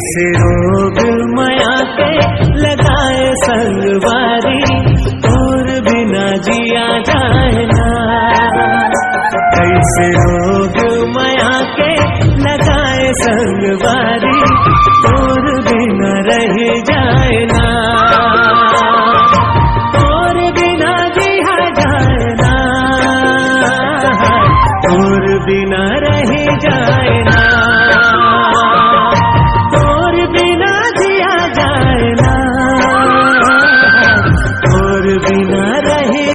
से रोग माया के लगाए संगवारी और बिना जिया जाए ना। कैसे रोग माया के लगाए संगवारी और बिना रह जाए ना। और बिना जिया जाए ना। और बिना